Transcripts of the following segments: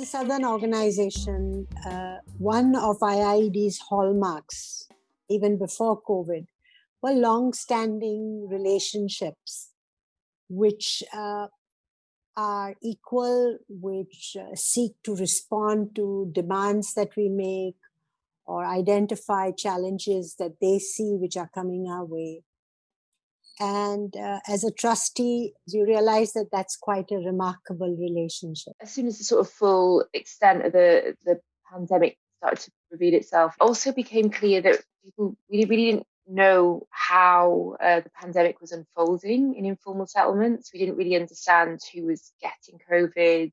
A Southern organization, uh, one of IIED's hallmarks, even before COVID, were long-standing relationships, which uh, are equal, which uh, seek to respond to demands that we make or identify challenges that they see which are coming our way. And uh, as a trustee, you realize that that's quite a remarkable relationship. As soon as the sort of full extent of the, the pandemic started to reveal itself, also became clear that people really, really didn't know how uh, the pandemic was unfolding in informal settlements. We didn't really understand who was getting COVID.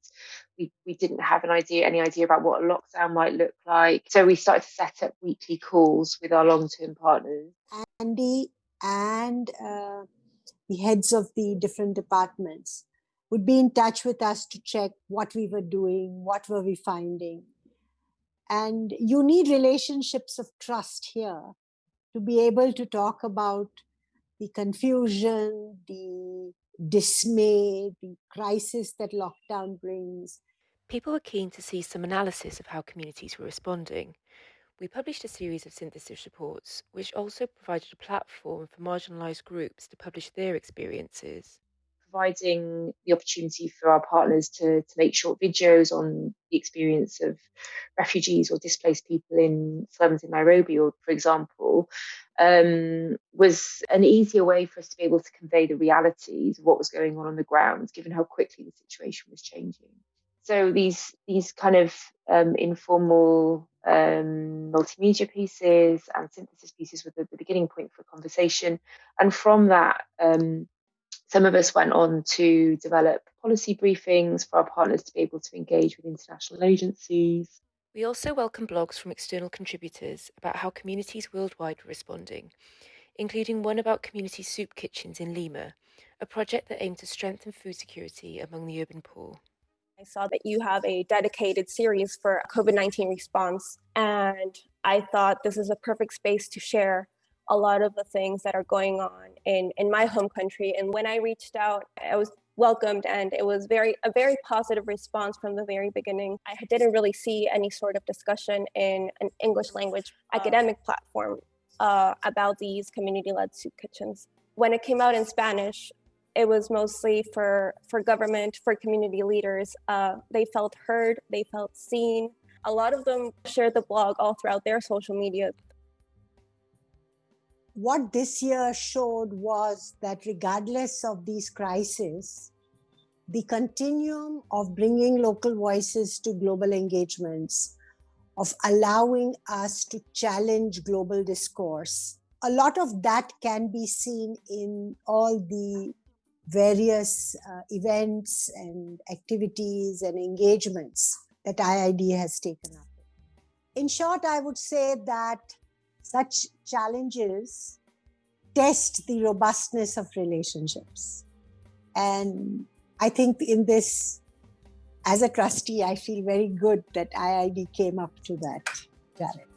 We, we didn't have an idea, any idea about what a lockdown might look like. So we started to set up weekly calls with our long-term partners. Andy and uh, the heads of the different departments would be in touch with us to check what we were doing, what were we finding. And you need relationships of trust here to be able to talk about the confusion, the dismay, the crisis that lockdown brings. People were keen to see some analysis of how communities were responding. We published a series of synthesis reports, which also provided a platform for marginalised groups to publish their experiences. Providing the opportunity for our partners to, to make short videos on the experience of refugees or displaced people in slums in Nairobi, or for example, um, was an easier way for us to be able to convey the realities of what was going on on the ground, given how quickly the situation was changing. So these these kind of um, informal um, multimedia pieces and synthesis pieces were the, the, beginning point for conversation. And from that, um, some of us went on to develop policy briefings for our partners to be able to engage with international agencies. We also welcome blogs from external contributors about how communities worldwide were responding, including one about community soup kitchens in Lima, a project that aimed to strengthen food security among the urban poor. I saw that you have a dedicated series for COVID 19 response, and I thought this is a perfect space to share a lot of the things that are going on in, in my home country. And when I reached out, I was welcomed and it was very a very positive response from the very beginning. I didn't really see any sort of discussion in an English language academic platform uh, about these community-led soup kitchens. When it came out in Spanish, it was mostly for, for government, for community leaders. Uh, they felt heard, they felt seen. A lot of them shared the blog all throughout their social media. What this year showed was that regardless of these crises, the continuum of bringing local voices to global engagements, of allowing us to challenge global discourse, a lot of that can be seen in all the various uh, events and activities and engagements that IIED has taken up. In short, I would say that such challenges test the robustness of relationships. And I think in this, as a trustee, I feel very good that IIED came up to that challenge.